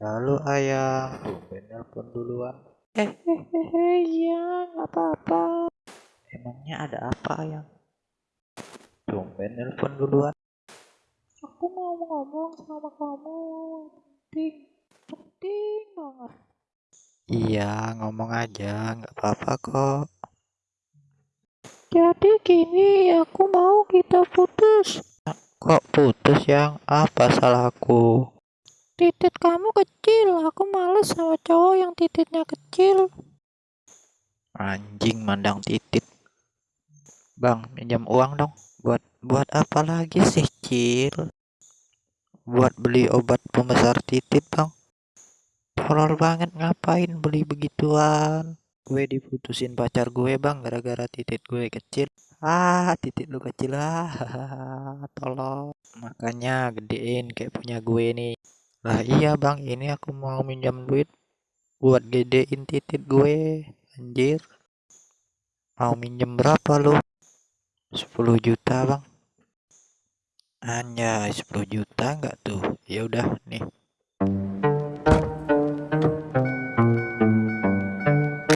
Lalu ayah, tumben nelpon duluan. Eh, ya, apa-apa. Emangnya ada apa ayah? Tumben nelpon duluan. Aku mau ngomong sama kamu, penting, penting banget. Iya, ngomong aja, nggak apa-apa kok. Jadi gini, aku mau kita putus. Kok putus yang apa salahku? Titit kamu kecil, aku males sama cowok yang tititnya kecil. anjing mandang titit. Bang pinjam uang dong. Buat buat apa lagi sih cil? Buat beli obat pembesar titit bang. Horor banget ngapain beli begituan? Gue diputusin pacar gue bang gara-gara titit gue kecil. Ah titit lu kecil ah tolong makanya gedein kayak punya gue nih lah iya bang. Ini aku mau minjam duit buat gedein titit gue. Anjir. Mau minjem berapa lu? 10 juta bang. Anjay 10 juta enggak tuh? Ya udah nih